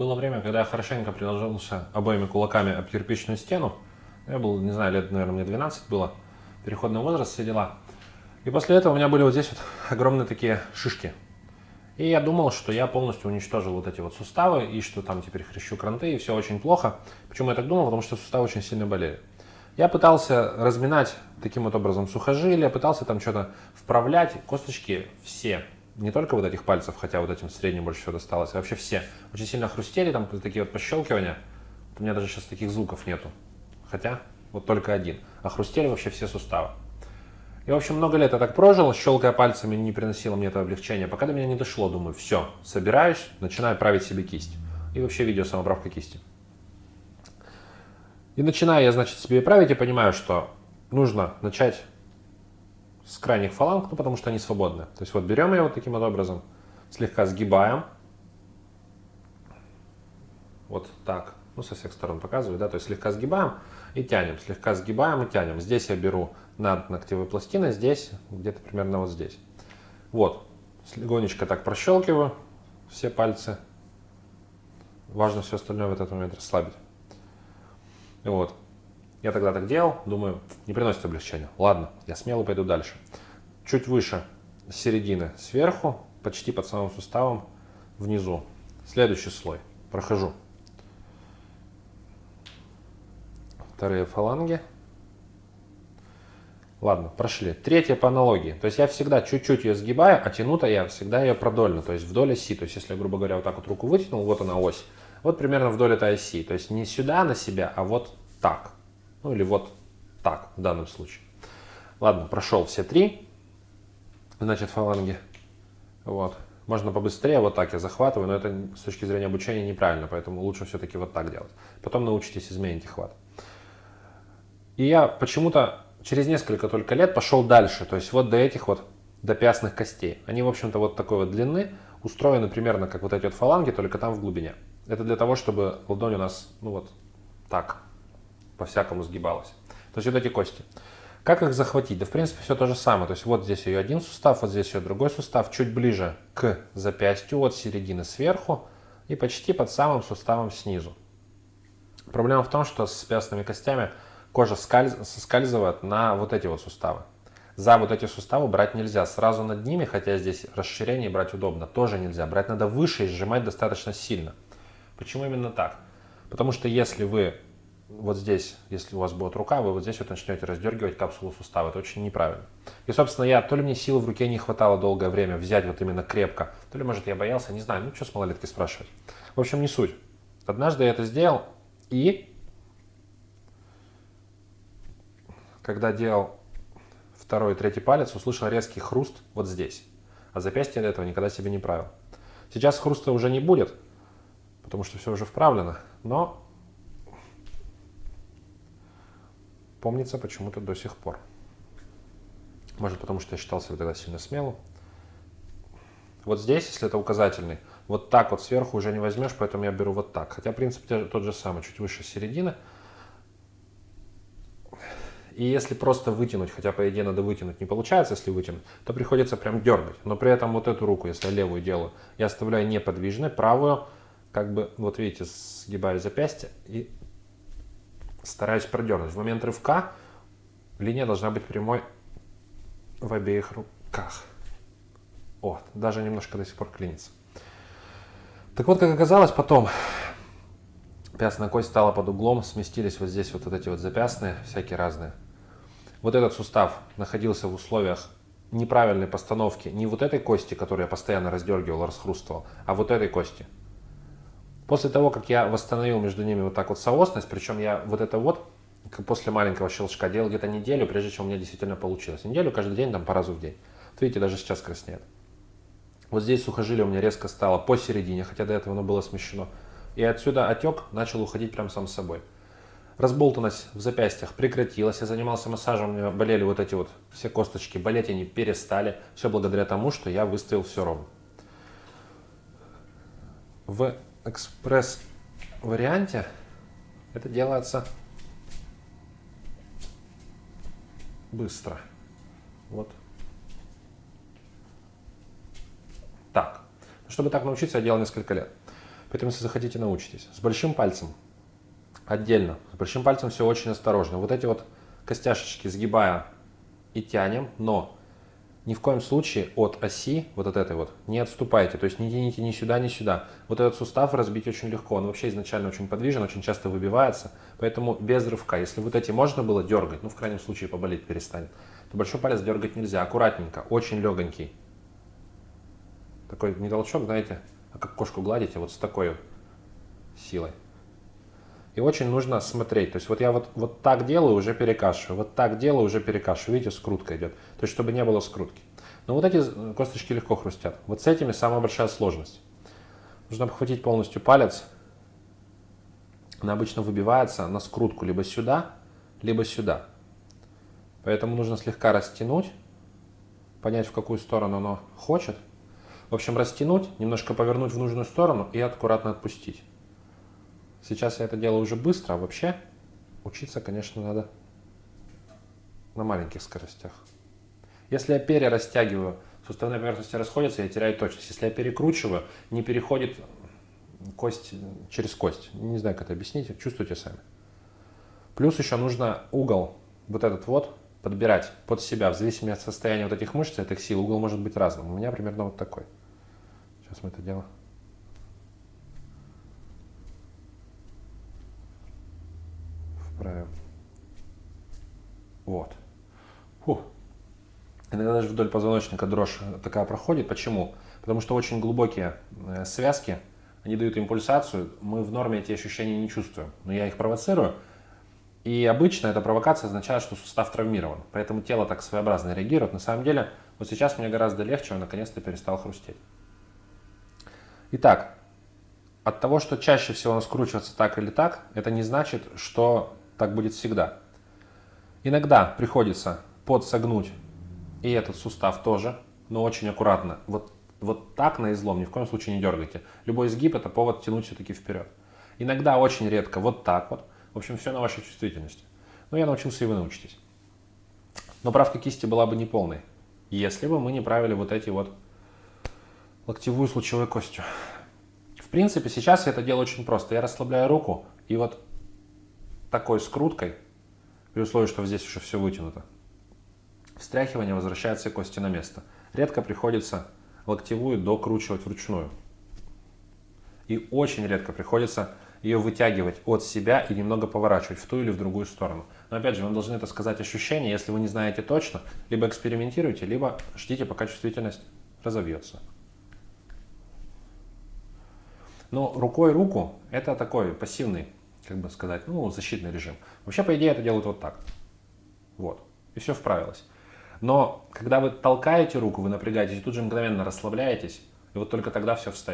Было время, когда я хорошенько приложился обоими кулаками об кирпичную стену. Я был, не знаю, лет, наверное, мне 12 было. Переходный возраст, все дела. И после этого у меня были вот здесь вот огромные такие шишки. И я думал, что я полностью уничтожил вот эти вот суставы, и что там теперь хрящу кранты, и все очень плохо. Почему я так думал? Потому что суставы очень сильно болели. Я пытался разминать таким вот образом сухожилия, пытался там что-то вправлять. Косточки все не только вот этих пальцев, хотя вот этим средним больше всего досталось, а вообще все очень сильно хрустели, там такие вот пощелкивания. У меня даже сейчас таких звуков нету. Хотя вот только один. А хрустели вообще все суставы. И, в общем, много лет я так прожил, щелкая пальцами не приносило мне это облегчение. Пока до меня не дошло, думаю, все, собираюсь, начинаю править себе кисть. И вообще видео самоправка кисти. И начинаю я, значит, себе править и понимаю, что нужно начать с крайних фаланг, ну, потому что они свободны. То есть вот берем ее вот таким вот образом, слегка сгибаем. Вот так. Ну, со всех сторон показываю, да, то есть слегка сгибаем и тянем, слегка сгибаем и тянем. Здесь я беру над ногтевой пластиной, здесь, где-то примерно вот здесь. Вот, легонечко так прощелкиваю все пальцы. Важно все остальное в этот момент расслабить. Вот. Я тогда так делал, думаю, не приносит облегчения. Ладно, я смело пойду дальше. Чуть выше середины сверху, почти под самым суставом внизу. Следующий слой. Прохожу. Вторые фаланги. Ладно, прошли. Третья по аналогии. То есть я всегда чуть-чуть ее сгибаю, а тяну-то я всегда ее продольно, то есть вдоль оси. То есть если, грубо говоря, вот так вот руку вытянул, вот она ось. Вот примерно вдоль этой оси. То есть не сюда на себя, а вот так. Ну или вот так в данном случае. Ладно, прошел все три, значит, фаланги. Вот. Можно побыстрее, вот так я захватываю, но это с точки зрения обучения неправильно, поэтому лучше все-таки вот так делать. Потом научитесь, измените хват. И я почему-то через несколько только лет пошел дальше, то есть вот до этих вот, до пястных костей. Они, в общем-то, вот такой вот длины, устроены примерно как вот эти вот фаланги, только там в глубине. Это для того, чтобы ладонь у нас, ну вот так, по-всякому сгибалась. То есть вот эти кости. Как их захватить? Да в принципе все то же самое. То есть вот здесь ее один сустав, вот здесь ее другой сустав, чуть ближе к запястью, от середины сверху и почти под самым суставом снизу. Проблема в том, что с пястными костями кожа скальз... соскальзывает на вот эти вот суставы. За вот эти суставы брать нельзя. Сразу над ними, хотя здесь расширение брать удобно, тоже нельзя. Брать надо выше и сжимать достаточно сильно. Почему именно так? Потому что если вы вот здесь, если у вас будет рука, вы вот здесь вот начнете раздергивать капсулу сустава. Это очень неправильно. И, собственно, я, то ли мне силы в руке не хватало долгое время взять вот именно крепко, то ли, может, я боялся, не знаю, ну, что с малолетки спрашивать. В общем, не суть. Однажды я это сделал, и когда делал второй и третий палец, услышал резкий хруст вот здесь. А запястье до этого никогда себе не правил. Сейчас хруста уже не будет, потому что все уже вправлено, но помнится почему-то до сих пор. Может, потому что я считал себя тогда сильно смелым. Вот здесь, если это указательный, вот так вот сверху уже не возьмешь, поэтому я беру вот так. Хотя принцип тот же самый, чуть выше середины. И если просто вытянуть, хотя по идее надо вытянуть, не получается, если вытянуть, то приходится прям дергать. Но при этом вот эту руку, если я левую делаю, я оставляю неподвижной, правую, как бы, вот видите, сгибаю запястье и стараюсь продернуть. В момент рывка линия должна быть прямой в обеих руках. Вот, даже немножко до сих пор клинится. Так вот, как оказалось, потом пястная кость стала под углом, сместились вот здесь вот, вот эти вот запястные, всякие разные. Вот этот сустав находился в условиях неправильной постановки не вот этой кости, которую я постоянно раздергивал, расхрустывал, а вот этой кости – После того, как я восстановил между ними вот так вот соосность, причем я вот это вот после маленького щелчка делал где-то неделю, прежде чем у меня действительно получилось. Неделю каждый день, там по разу в день. Вот видите, даже сейчас краснеет. Вот здесь сухожилие у меня резко стало посередине, хотя до этого оно было смещено. И отсюда отек начал уходить прям сам собой. Разболтанность в запястьях прекратилась. Я занимался массажем, у меня болели вот эти вот все косточки. Болеть они перестали. Все благодаря тому, что я выставил все ровно. В экспресс-варианте это делается быстро. Вот. Так. Чтобы так научиться, я делал несколько лет. Поэтому, если захотите, научитесь. С большим пальцем отдельно. С большим пальцем все очень осторожно. Вот эти вот костяшечки сгибая и тянем, но ни в коем случае от оси, вот от этой вот, не отступайте. То есть не тяните ни сюда, ни сюда. Вот этот сустав разбить очень легко. Он вообще изначально очень подвижен, очень часто выбивается. Поэтому без рывка. Если вот эти можно было дергать, ну в крайнем случае поболеть перестанет, то большой палец дергать нельзя. Аккуратненько, очень легонький. Такой не толчок, знаете, а как кошку гладите, вот с такой силой. И очень нужно смотреть. То есть вот я вот, вот так делаю, уже перекашиваю. Вот так делаю, уже перекашиваю. Видите, скрутка идет. То есть чтобы не было скрутки. Но вот эти косточки легко хрустят. Вот с этими самая большая сложность. Нужно обхватить полностью палец. Она обычно выбивается на скрутку либо сюда, либо сюда. Поэтому нужно слегка растянуть, понять, в какую сторону оно хочет. В общем, растянуть, немножко повернуть в нужную сторону и аккуратно отпустить. Сейчас я это делаю уже быстро, а вообще учиться, конечно, надо на маленьких скоростях. Если я перерастягиваю, суставные поверхности расходятся, я теряю точность. Если я перекручиваю, не переходит кость через кость. Не знаю, как это объяснить, чувствуйте сами. Плюс еще нужно угол, вот этот вот, подбирать под себя, в зависимости от состояния вот этих мышц, этих сил. Угол может быть разным. У меня примерно вот такой. Сейчас мы это делаем. Вправим. Вот. Фух. Иногда даже вдоль позвоночника дрожь такая проходит. Почему? Потому что очень глубокие э, связки, они дают импульсацию. Мы в норме эти ощущения не чувствуем. Но я их провоцирую. И обычно эта провокация означает, что сустав травмирован. Поэтому тело так своеобразно реагирует. На самом деле, вот сейчас мне гораздо легче, он наконец-то перестал хрустеть. Итак, от того, что чаще всего он скручивается так или так, это не значит, что так будет всегда. Иногда приходится подсогнуть и этот сустав тоже, но очень аккуратно. Вот, вот так на излом ни в коем случае не дергайте. Любой изгиб это повод тянуть все-таки вперед. Иногда очень редко вот так вот. В общем, все на вашей чувствительности. Но я научился, и вы научитесь. Но правка кисти была бы неполной, если бы мы не правили вот эти вот локтевую с лучевой костью. В принципе, сейчас я это делаю очень просто. Я расслабляю руку и вот такой скруткой, при условии, что здесь уже все вытянуто, встряхивание возвращает все кости на место. Редко приходится локтевую докручивать вручную. И очень редко приходится ее вытягивать от себя и немного поворачивать в ту или в другую сторону. Но опять же, вам должны это сказать ощущения, если вы не знаете точно, либо экспериментируйте, либо ждите, пока чувствительность разовьется. Но рукой руку это такой пассивный, как бы сказать, ну, защитный режим. Вообще, по идее, это делают вот так. Вот. И все вправилось. Но когда вы толкаете руку, вы напрягаетесь и тут же мгновенно расслабляетесь, и вот только тогда все встает.